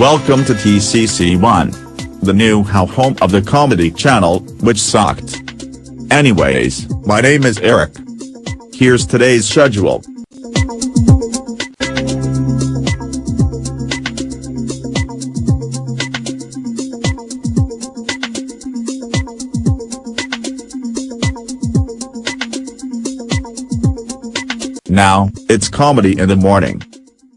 Welcome to TCC1. The new how home of the comedy channel, which sucked. Anyways, my name is Eric. Here's today's schedule. Now, it's comedy in the morning.